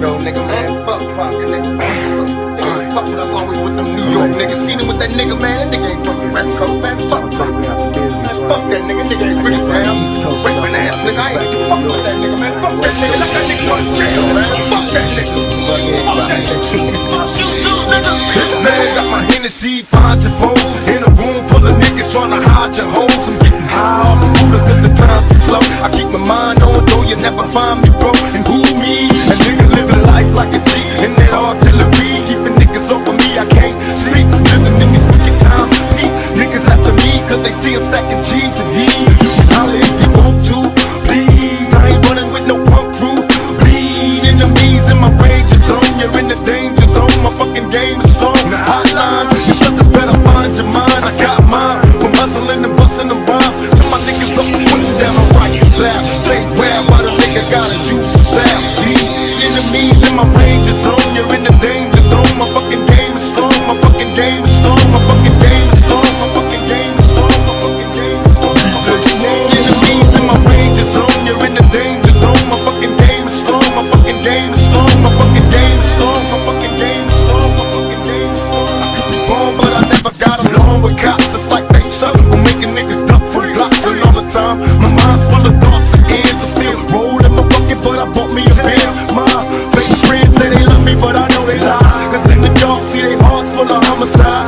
Yo, nigga, man, fuck pocket, nigga. Nigga, fuck with us always with them New York niggas. Seen him with that nigga, man. That nigga ain't from the West Coast, man. Fuck pocket. Fuck that nigga, nigga ain't really man. Raping ass nigga, I ain't fuck with that nigga, man. Fuck that nigga, let that nigga go to jail, man. Fuck that nigga. Fuck that nigga. Man, got my Hennessy, find your foes In a room full of niggas trying to hide your hoes I'm getting high off the cause the time's too slow I keep my mind on, though you never find me broke And who me? A nigga life like a G. In that artillery, keeping niggas over me I can't sleep, living in these wicked times Peep Niggas after me cause they see I'm stacking G's and Holla if you want to, please. I ain't running with no punk crew. Bleed my range zone You're in the danger zone, my fucking game is strong. Hotline, you better find your mind. I got mine, hustling and busting my niggas up and down Say my range homicide